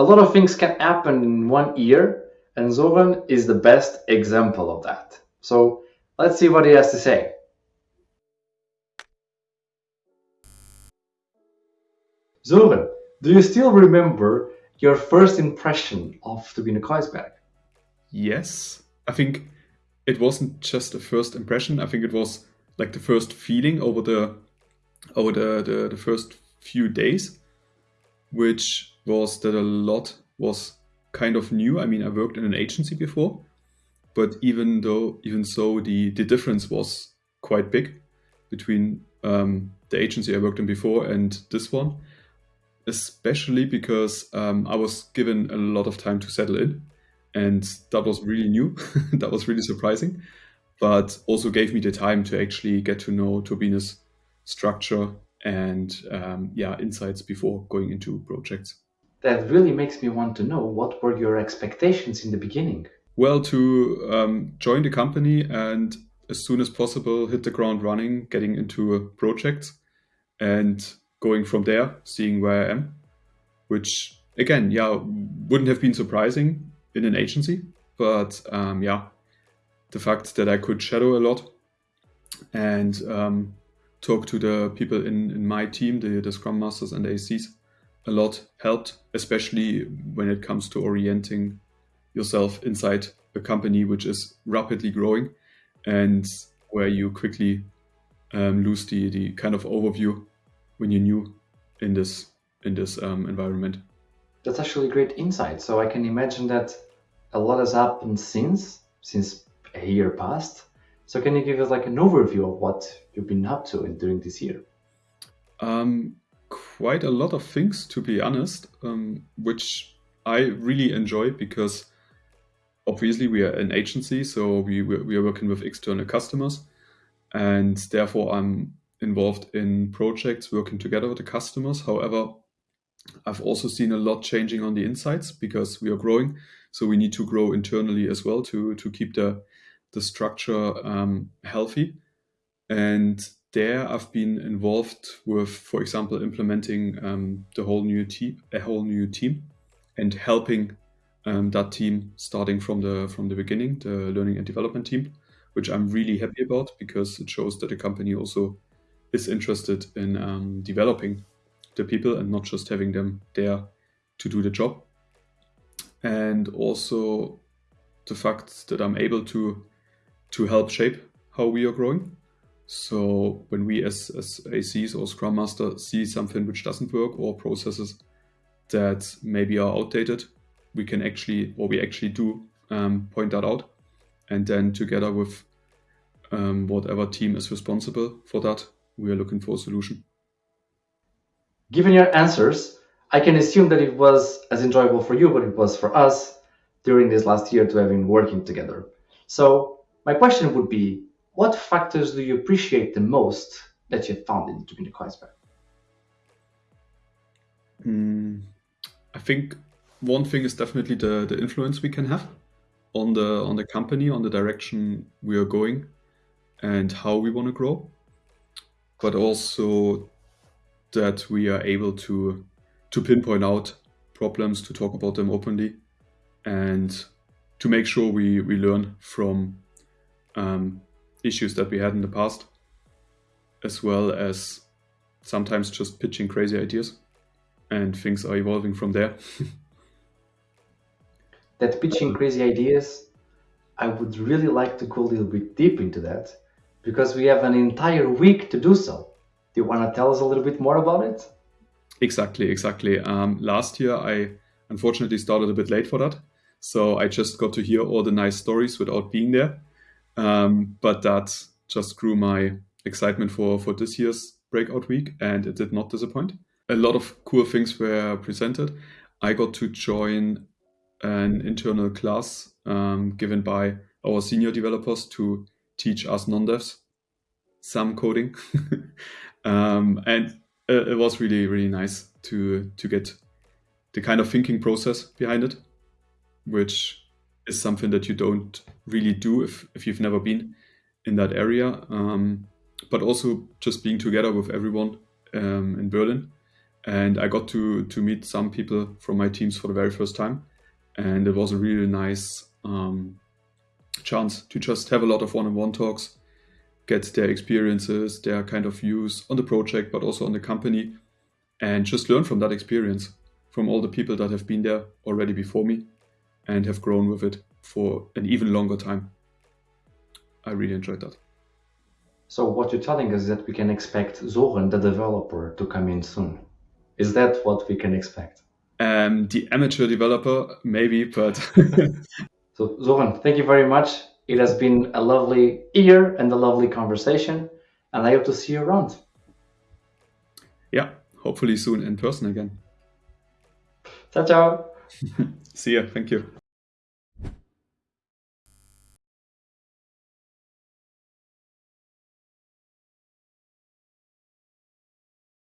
a lot of things can happen in one year, and Zoran is the best example of that. So let's see what he has to say. Zoran, do you still remember your first impression of Turbine Kreuzberg? Yes, I think it wasn't just a first impression. I think it was like the first feeling over the over the, the, the first few days, which was that a lot was kind of new. I mean, I worked in an agency before, but even though even so, the the difference was quite big between um, the agency I worked in before and this one, especially because um, I was given a lot of time to settle in, and that was really new. that was really surprising, but also gave me the time to actually get to know Turbine's structure and um, yeah insights before going into projects. That really makes me want to know what were your expectations in the beginning. Well, to um, join the company and as soon as possible hit the ground running, getting into a project, and going from there, seeing where I am, which again, yeah, wouldn't have been surprising in an agency, but um, yeah, the fact that I could shadow a lot and um, talk to the people in, in my team, the, the Scrum Masters and the ACs, a lot helped, especially when it comes to orienting yourself inside a company which is rapidly growing and where you quickly um, lose the, the kind of overview when you're new in this in this um, environment. That's actually great insight. So I can imagine that a lot has happened since since a year passed. So can you give us like an overview of what you've been up to during this year? Um, quite a lot of things, to be honest, um, which I really enjoy because obviously we are an agency, so we we are working with external customers, and therefore I'm involved in projects working together with the customers. However, I've also seen a lot changing on the insides because we are growing, so we need to grow internally as well to to keep the the structure um, healthy. And there, I've been involved with, for example, implementing um, the whole new team, a whole new team, and helping um, that team starting from the from the beginning, the learning and development team, which I'm really happy about because it shows that the company also is interested in um, developing the people and not just having them there to do the job. And also the fact that I'm able to to help shape how we are growing. So when we as, as ACs or Scrum Master see something which doesn't work or processes that maybe are outdated, we can actually, or we actually do um, point that out. And then together with um, whatever team is responsible for that, we are looking for a solution. Given your answers, I can assume that it was as enjoyable for you, but it was for us during this last year to have been working together. So my question would be, what factors do you appreciate the most that you found in Turbine Kreuzberg? Mm, I think one thing is definitely the, the influence we can have on the on the company, on the direction we are going, and how we want to grow. But also that we are able to to pinpoint out problems, to talk about them openly, and to make sure we, we learn from um, issues that we had in the past, as well as sometimes just pitching crazy ideas, and things are evolving from there. that pitching crazy ideas, I would really like to go a little bit deep into that because we have an entire week to do so. Do you want to tell us a little bit more about it? Exactly, exactly. Um, last year, I unfortunately started a bit late for that. So I just got to hear all the nice stories without being there. Um, but that just grew my excitement for, for this year's breakout week, and it did not disappoint. A lot of cool things were presented. I got to join an internal class um, given by our senior developers to teach us non-devs some coding, um, and it was really really nice to to get the kind of thinking process behind it, which is something that you don't really do if if you've never been in that area. Um, but also just being together with everyone um, in Berlin. And I got to to meet some people from my teams for the very first time, and it was a really nice um, chance to just have a lot of one-on-one talks, get their experiences, their kind of views on the project, but also on the company, and just learn from that experience from all the people that have been there already before me and have grown with it for an even longer time. I really enjoyed that. So what you're telling us is that we can expect Zoran, the developer, to come in soon. Is that what we can expect? Um, the amateur developer, maybe, but. so, Zoran, thank you very much. It has been a lovely year and a lovely conversation, and I hope to see you around. Yeah, hopefully soon in person again. Ciao, ciao. see ya. Thank you.